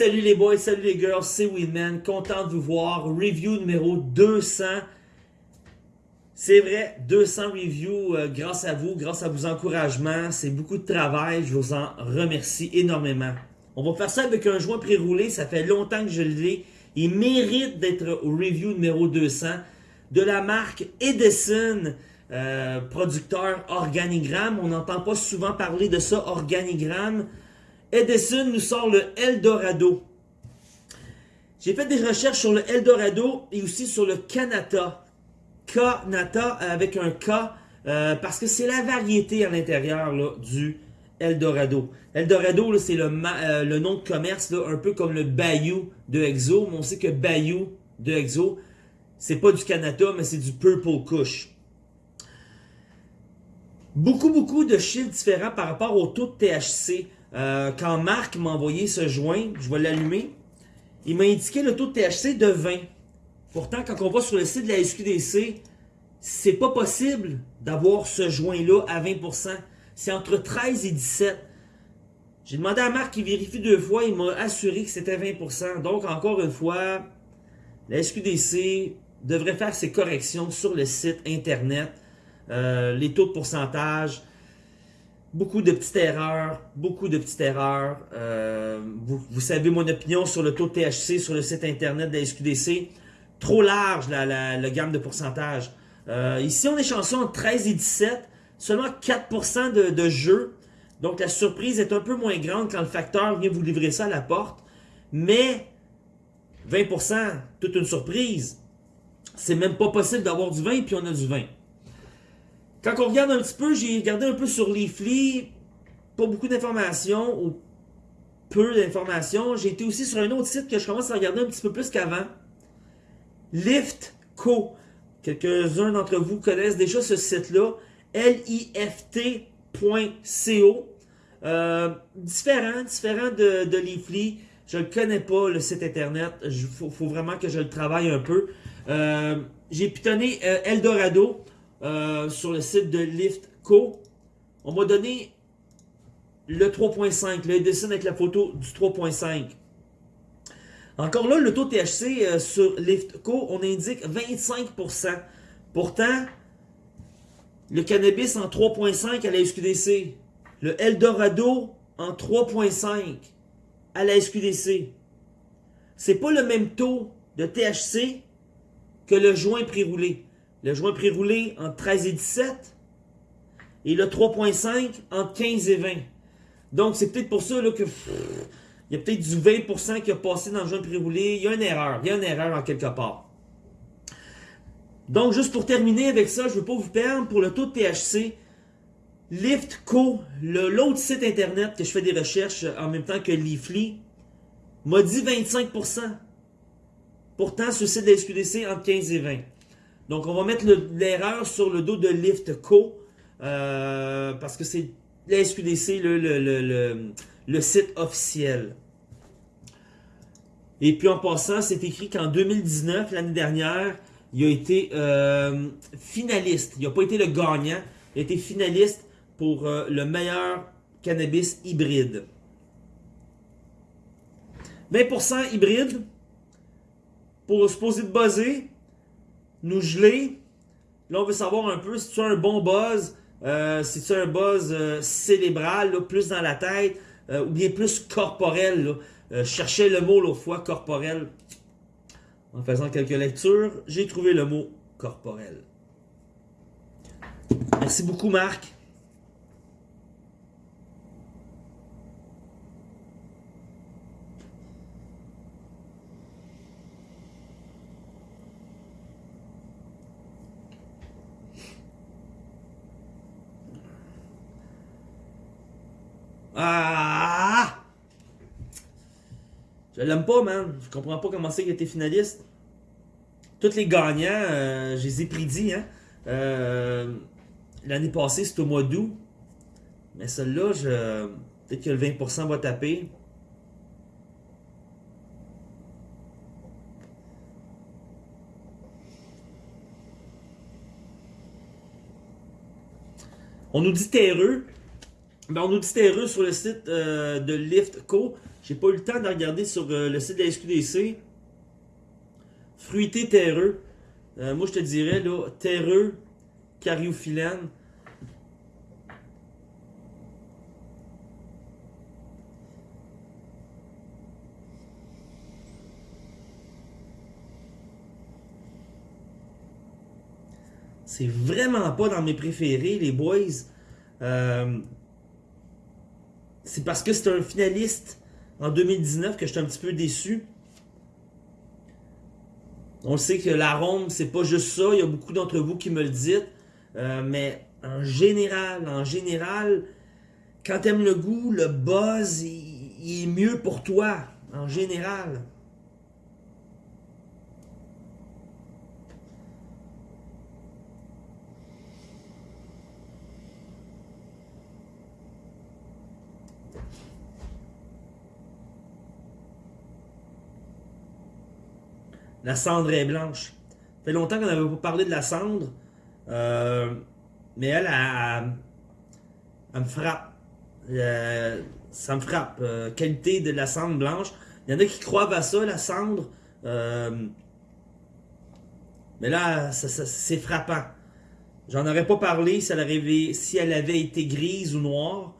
Salut les boys, salut les girls, c'est Winman, content de vous voir. Review numéro 200. C'est vrai, 200 reviews euh, grâce à vous, grâce à vos encouragements. C'est beaucoup de travail, je vous en remercie énormément. On va faire ça avec un joint pré-roulé, ça fait longtemps que je l'ai. Il mérite d'être au review numéro 200 de la marque Edison. Euh, producteur Organigramme. On n'entend pas souvent parler de ça, Organigramme. Edison nous sort le Eldorado. J'ai fait des recherches sur le Eldorado et aussi sur le Kanata. Kanata avec un K euh, parce que c'est la variété à l'intérieur du Eldorado. Eldorado, c'est le, euh, le, nom de commerce, un peu comme le Bayou de Exo. Mais on sait que Bayou de Exo, c'est pas du Kanata, mais c'est du Purple Kush. Beaucoup, beaucoup de chiffres différents par rapport au taux de THC. Euh, quand Marc m'a envoyé ce joint, je vais l'allumer, il m'a indiqué le taux de THC de 20. Pourtant, quand on va sur le site de la SQDC, c'est pas possible d'avoir ce joint-là à 20%. C'est entre 13 et 17. J'ai demandé à Marc qu'il vérifie deux fois, il m'a assuré que c'était 20%. Donc, encore une fois, la SQDC devrait faire ses corrections sur le site Internet. Euh, les taux de pourcentage, Beaucoup de petites erreurs, beaucoup de petites erreurs. Euh, vous, savez mon opinion sur le taux de THC sur le site internet de la SQDC. Trop large la, la, gamme de pourcentage. Euh, ici, on est chanceux entre 13 et 17. Seulement 4% de, de jeu. Donc, la surprise est un peu moins grande quand le facteur vient vous livrer ça à la porte. Mais 20%, toute une surprise. C'est même pas possible d'avoir du vin, puis on a du vin. Quand on regarde un petit peu, j'ai regardé un peu sur Leafly, pas beaucoup d'informations ou peu d'informations. J'ai été aussi sur un autre site que je commence à regarder un petit peu plus qu'avant. Liftco. Quelques-uns d'entre vous connaissent déjà ce site-là. L-I-F-T.co. Euh, différent, différent de, de Leafly. Je ne connais pas, le site internet. Il faut, vraiment que je le travaille un peu. Euh, j'ai pitonné euh, Eldorado. Euh, sur le site de Liftco. On m'a donné le 3.5, le dessin avec la photo du 3.5. Encore là, le taux THC euh, sur Liftco, on indique 25%. Pourtant, le cannabis en 3.5 à la SQDC. Le Eldorado en 3.5 à la SQDC. C'est pas le même taux de THC que le joint pré-roulé. Le joint pré-roulé entre 13 et 17. Et le 3.5 entre 15 et 20. Donc, c'est peut-être pour ça là, que... il y a peut-être du 20% qui a passé dans le joint pré-roulé. Il y a une erreur. Il y a une erreur en quelque part. Donc, juste pour terminer avec ça, je ne veux pas vous perdre pour le taux de THC. Liftco, l'autre site internet que je fais des recherches en même temps que Leafly, m'a dit 25%. Pourtant, ce site de SQDC entre 15 et 20. Donc, on va mettre l'erreur sur le dos de LiftCo euh, parce que c'est la SQDC, le, site officiel. Et puis, en passant, c'est écrit qu'en 2019, l'année dernière, il a été euh, finaliste. Il n'a pas été le gagnant. Il a été finaliste pour euh, le meilleur cannabis hybride. 20% hybride pour poser de buzzer nous geler. Là, on veut savoir un peu si tu as un bon buzz, euh, si tu as un buzz euh, cérébral, plus dans la tête, euh, ou bien plus corporel. Là. cherchais le mot l'autre fois, corporel. En faisant quelques lectures, j'ai trouvé le mot corporel. Merci beaucoup, Marc. Ah! Je l'aime pas, man. Je comprends pas comment c'est qu'il été finaliste. Tous les gagnants, euh, je les ai hein. Euh, L'année passée, c'était au mois d'août. Mais celle-là, peut-être que le 20% va taper. On nous dit terreux. Ben, on nous dit terreux sur le site euh, de Liftco. J'ai pas eu le temps de regarder sur euh, le site de la SQDC. Fruité terreux. Euh, moi, je te dirais, là, terreux, cariophyllène. C'est vraiment pas dans mes préférés, les boys. C'est parce que c'est un finaliste en 2019 que j'étais un petit peu déçu. On sait que l'arôme, c'est pas juste ça. Il y a beaucoup d'entre vous qui me le dites. Euh, mais en général, en général, quand t'aimes le goût, le buzz, il, est mieux pour toi. En général. La cendre est blanche. Ça fait longtemps qu'on n'avait pas parlé de la cendre. Euh, mais elle, elle, me frappe. Euh, ça me frappe. Euh, qualité de la cendre blanche. Il y en a qui croient à ça, la cendre. mais là, c'est frappant. J'en aurais pas parlé si elle, avait, elle été grise ou noire.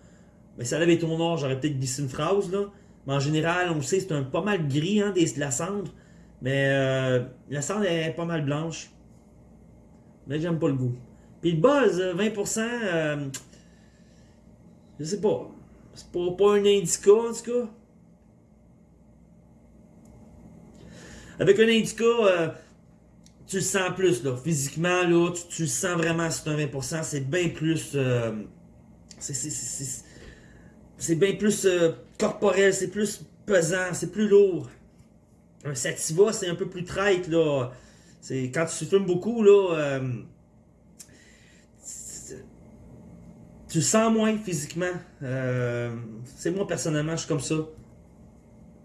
Mais si elle avait été noire, j'aurais peut-être glissé une phrase. Là. Mais en général, on sait, c'est un pas mal gris hein, de la cendre. Mais euh, la cendre est pas mal blanche. Mais j'aime pas le goût. Puis le buzz, 20%, euh, je sais pas. C'est pas, pas un indica en tout cas. Avec un indica, euh, tu le sens plus là. Physiquement, là, tu, le sens vraiment c'est un 20%. C'est bien plus. c'est bien plus corporel, c'est plus pesant, c'est plus lourd. Un sativa, c'est un peu plus traite, là. C'est quand tu fumes beaucoup, là. Euh, tu sens moins physiquement. Euh, c'est moi personnellement, je suis comme ça.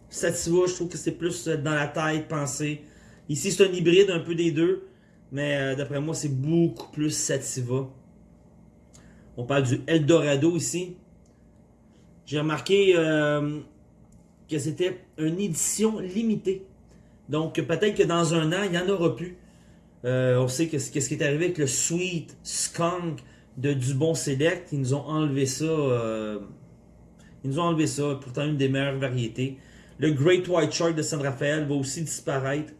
Sativa, je trouve que c'est plus dans la tête, penser. Ici, c'est un hybride, un peu des deux. Mais euh, d'après moi, c'est beaucoup plus Sativa. On parle du Eldorado ici. J'ai remarqué que c'était une édition limitée. Donc peut-être que dans un an, il n'y en aura plus. Euh, on sait que, ce qui est arrivé avec le Sweet Skunk de Dubon Select. Ils nous ont enlevé ça. Euh, ils nous ont enlevé ça. Pourtant une des meilleures variétés. Le Great White Shark de San Rafael va aussi disparaître.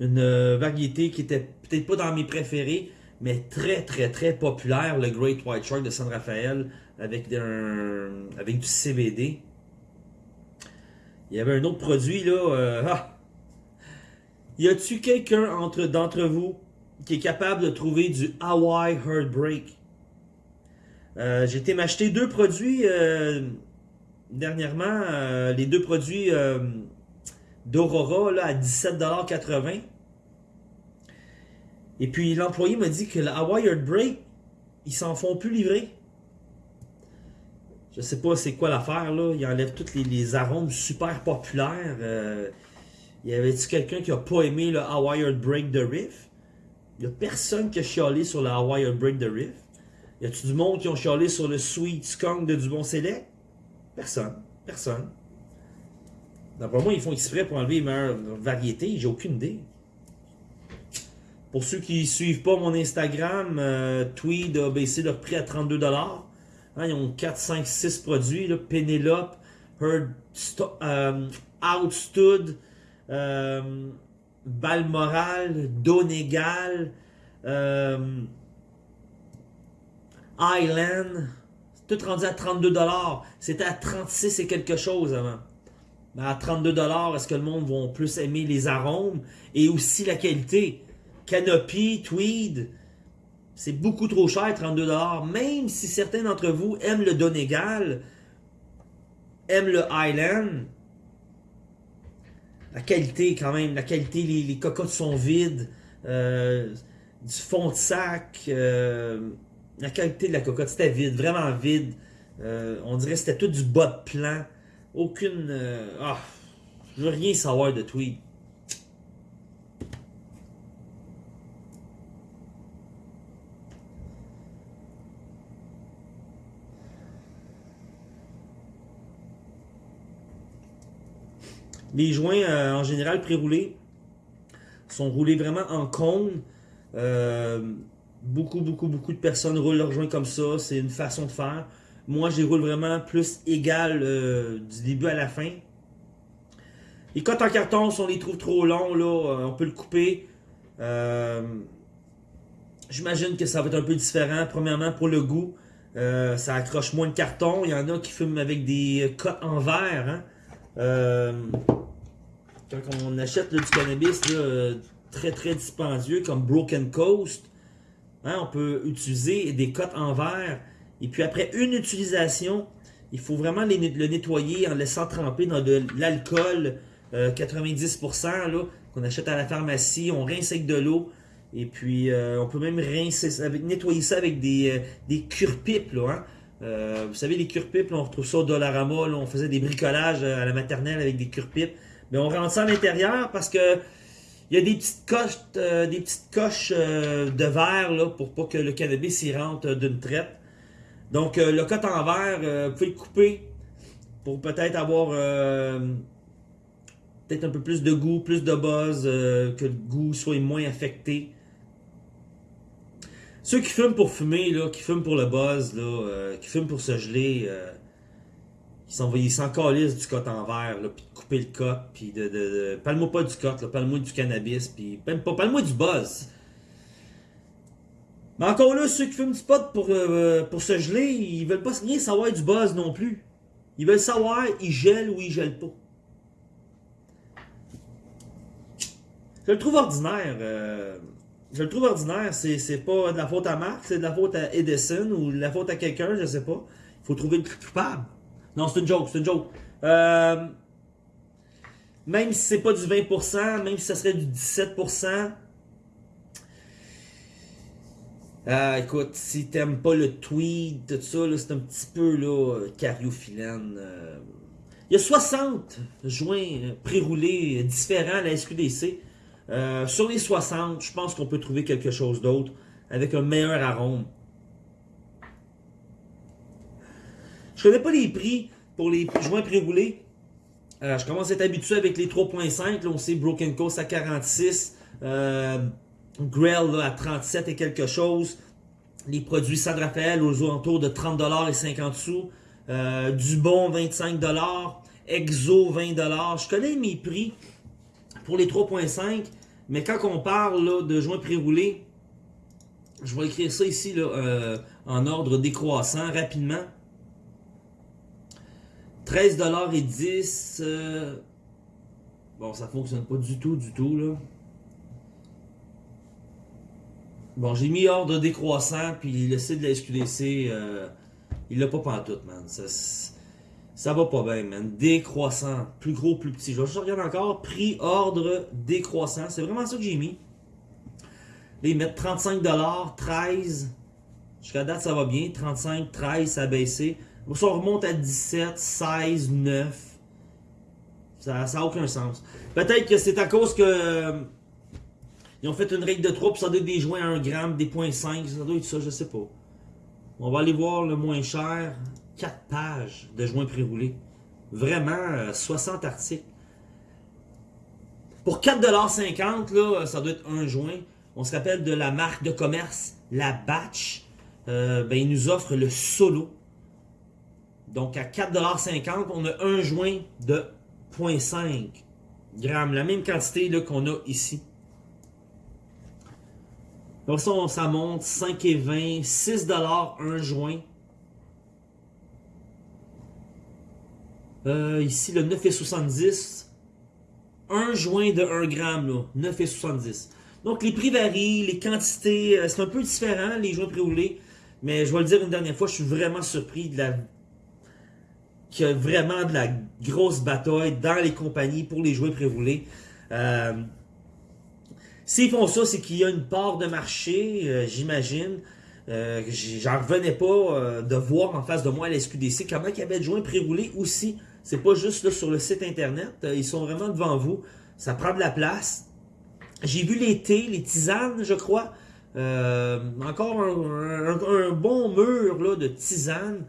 Une euh, variété qui était peut-être pas dans mes préférés, mais très très très populaire, le Great White Shark de San Rafael avec, avec du CBD. Il y avait un autre produit, là. Euh, ah. Y a-tu quelqu'un entre d'entre vous qui est capable de trouver du Hawaii Heartbreak? Euh, J'ai été m'acheter deux produits euh, dernièrement. Les deux produits d'Aurora à 17,80$. Et puis l'employé m'a dit que le Hawaii Heartbreak, ils s'en font plus livrer. Je sais pas c'est quoi l'affaire là. Il enlève tous les, arômes super populaires. Euh, y avait-tu quelqu'un qui a pas aimé le Hawaii Break de Riff? Y a personne qui a chialé sur le Hawaii Break de Riff. Y a-tu du monde qui ont chialé sur le Sweet Skunk de Dubon Select? Personne. Personne. D'après moi, ils font exprès pour enlever les meilleures variétés. J'ai aucune idée. Pour ceux qui suivent pas mon Instagram, euh, Tweed a baissé leur prix à 32$. Hein, ils ont 4, 5, 6 produits. Penelope, Heard, euh, Outstood, euh, Balmoral, Donegal, euh, Island. Tout rendu à 32$. C'était à 36 et quelque chose avant. À 32$, est-ce que le monde va plus aimer les arômes? Et aussi la qualité? Canopy, Tweed, c'est beaucoup trop cher, 32$. Même si certains d'entre vous aiment le Donegal, aiment le Highland, la qualité quand même, la qualité, les, cocottes sont vides, euh, du fond de sac, euh, la qualité de la cocotte, c'était vide, vraiment vide. Euh, on dirait que c'était tout du bas de plan. Aucune... ah, je veux rien savoir de tweet. Les joints, euh, en général, pré-roulés, sont roulés vraiment en cône. Euh, beaucoup, beaucoup, beaucoup de personnes roulent leurs joints comme ça. C'est une façon de faire. Moi, je les roule vraiment plus égal euh, du début à la fin. Les cotes en carton, si on les trouve trop longs, on peut le couper. J'imagine que ça va être un peu différent. Premièrement, pour le goût, ça accroche moins de carton. Il y en a qui fument avec des cotes en verre. Hein? Euh, quand on achète du cannabis euh, très très dispendieux comme Broken Coast, hein, on peut utiliser des cotes en verre. Et puis après une utilisation, il faut vraiment le nettoyer en laissant tremper dans de l'alcool 90% euh, qu'on achète à la pharmacie. On rince avec de l'eau. Et puis on peut même nettoyer ça avec des, des cure-pipes. Hein. Euh, vous savez, les cure-pipes, on retrouve ça au Dollarama. on faisait des bricolages à la maternelle avec des cure-pipes. Mais on rentre ça à l'intérieur parce que il y a des petites coches, euh, euh, de verre là, pour pas que le cannabis y rentre d'une traite. Donc le cote en verre, vous pouvez le couper pour peut-être avoir peut-être un peu plus de goût, plus de buzz, que le goût soit moins affecté. Ceux qui fument pour fumer, là, qui fument pour le buzz, là, euh, qui fument pour se geler, euh, ils s'en ils du cote en verre, puis de couper le cote, puis de, de, parle-moi pas du cote, parle-moi du cannabis, puis même pas, parle-moi du buzz. Mais encore là, ceux qui fument du pot pour, euh, pour se geler, ils veulent pas rien savoir du buzz non plus. Ils veulent savoir, ils gèlent ou ils gèlent pas. Je le trouve ordinaire. Euh, je le trouve ordinaire. C'est pas de la faute à Marc, c'est de la faute à Edison ou de la faute à quelqu'un, je sais pas. Il faut trouver le coupable. Non, c'est une joke, c'est une joke. Euh, même si c'est pas du 20%, même si ça serait du 17%, euh, écoute, si t'aimes pas le tweet, tout ça, c'est un petit peu là, cariophyllène. Euh. Il y a 60 joints pré-roulés différents à la SQDC. Euh, sur les 60, je pense qu'on peut trouver quelque chose d'autre avec un meilleur arôme. Je connais pas les prix pour les joints pré-roulés. Euh, je commence à être habitué avec les 3.5. on sait Broken Coast à 46. Euh, Grell à 37 et quelque chose. Les produits San Rafael aux alentours de 30$ et 50 sous. Euh, Dubon 25$. Exo 20$. Je connais mes prix pour les 3.5. Mais quand on parle de joints pré-roulés, je vais écrire ça ici euh, en ordre décroissant rapidement. 13$ et 10. Euh, bon, ça fonctionne pas du tout, du tout là. Bon, j'ai mis ordre décroissant, puis le site de la SQDC, euh, il l'a pas pantoute, man. Ça va pas bien, man. Décroissant. Plus gros, plus petit. Je vais juste regarder encore. Prix, ordre, décroissant. C'est vraiment ça que j'ai mis. Là, ils mettent 35$, 13$. Jusqu'à date, ça va bien. 35, 13, ça a baissé. Ça remonte à 17, 16, 9. Ça n'a aucun sens. Peut-être que c'est à cause que... Euh, ils ont fait une règle de 3 pour ça doit être des joints à 1 gramme, des 0.5. Ça doit être ça, je sais pas. On va aller voir le moins cher. 4 pages de joints pré-roulés. Vraiment, 60 euh, articles. Pour 4,50$, là, ça doit être un joint. On se rappelle de la marque de commerce, la Batch. Euh, ben, il nous offre le Solo. Donc, à 4,50$, on a un joint de 0.5 grammes. La même quantité qu'on a ici. Donc ça, ça monte 5,20$, 6$ un joint. Euh, ici, le 9,70. Un joint de 1 gramme, là, 9,70. Donc, les prix varient, les quantités, euh, c'est un peu différent, les joints pré-roulés. Mais je vais le dire une dernière fois, je suis vraiment surpris de la qu'il y a vraiment de la grosse bataille dans les compagnies pour les joints pré-roulés. Euh, S'ils font ça, c'est qu'il y a une part de marché, euh, j'imagine. J'en revenais pas de voir en face de moi à la SQDC comment il y avait de joints pré-roulés aussi c'est pas juste sur le site internet. Euh, ils sont vraiment devant vous. Ça prend de la place. J'ai vu thés, les tisanes, je crois. Euh, encore un, bon mur de tisanes.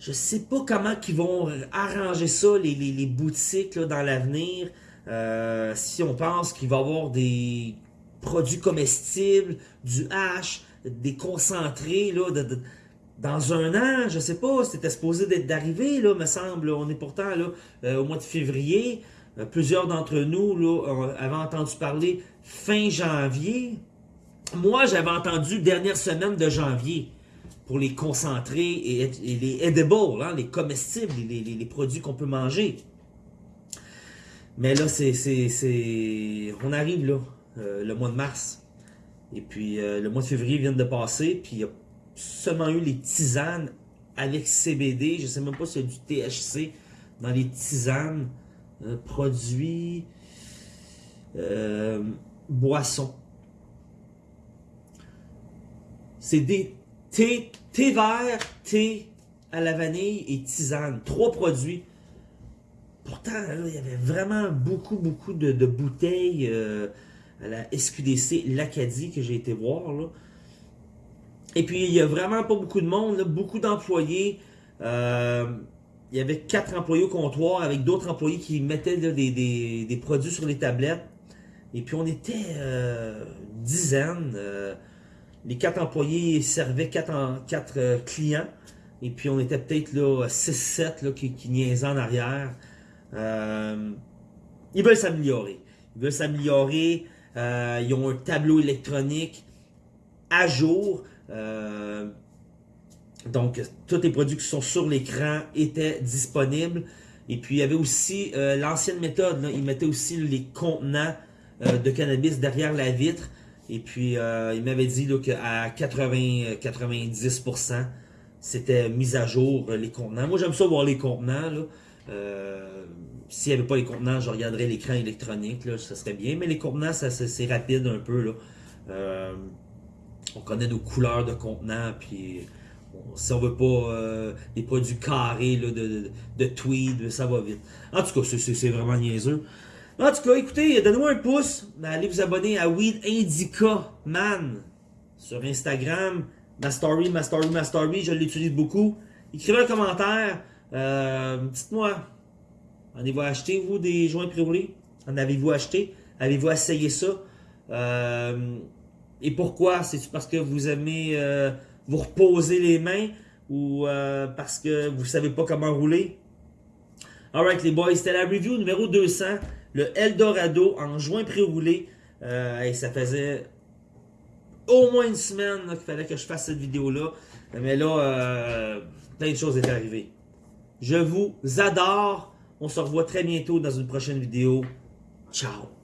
je sais pas comment qu'ils vont arranger ça, les, les, boutiques dans l'avenir. Euh, si on pense qu'il va y avoir des produits comestibles, du hash, des concentrés dans un an, je sais pas, c'était supposé d'être d'arriver, là, me semble. On est pourtant là, euh, au mois de février. Euh, plusieurs d'entre nous là, avaient entendu parler fin janvier. Moi, j'avais entendu dernière semaine de janvier pour les concentrés et, les edibles, hein, les comestibles, les, produits qu'on peut manger. Mais là, c'est, on arrive là, euh, le mois de mars. Et puis, le mois de février vient de passer, puis il a seulement eu les tisanes avec CBD. Je ne sais même pas s'il y a du THC dans les tisanes, euh, produits, boissons. C'est des thé, thé vert, thé à la vanille et tisane. Trois produits. Pourtant, il y avait vraiment beaucoup, beaucoup de, bouteilles euh, à la SQDC l'Acadie que j'ai été voir. Et puis, il y a vraiment pas beaucoup de monde, beaucoup d'employés. Euh, il y avait quatre employés au comptoir avec d'autres employés qui mettaient des, produits sur les tablettes. Et puis, on était euh, dizaines les quatre employés servaient quatre, euh, clients. Et puis on était peut-être là 6-7 qui, qui niaisaient en arrière. Euh, ils veulent s'améliorer. Ils veulent s'améliorer. Euh, ils ont un tableau électronique à jour. Donc, tous les produits qui sont sur l'écran étaient disponibles. Et puis, il y avait aussi l'ancienne méthode. ils mettaient aussi les contenants de cannabis derrière la vitre. Et puis, euh, il m'avait dit qu'à 80-90%, c'était mis à jour euh, les contenants. Moi, j'aime ça voir les contenants. Euh, S'il n'y avait pas les contenants, je regarderais l'écran électronique. Là, ça serait bien. Mais les contenants, c'est rapide un peu. Là. Euh, on connaît nos couleurs de contenants. Puis, si on veut pas des produits carrés là, de, de, tweed, ça va vite. En tout cas, c'est vraiment niaiseux. En tout cas, écoutez, donnez-moi un pouce. Allez vous abonner à Weed Indica Man sur Instagram. Ma story, ma story, ma story, je l'utilise beaucoup. Écrivez un commentaire. Euh, Dites-moi, en avez-vous acheté, vous, des joints pré En avez-vous acheté? Avez-vous essayé ça? Euh, et pourquoi? C'est parce que vous aimez euh, vous reposer les mains ou euh, parce que vous savez pas comment rouler? Alright les boys, c'était la review numéro 200 le Eldorado en juin pré-roulé. Euh, et ça faisait au moins une semaine qu'il fallait que je fasse cette vidéo-là. Mais là, plein de choses étaient arrivées. Je vous adore. On se revoit très bientôt dans une prochaine vidéo. Ciao!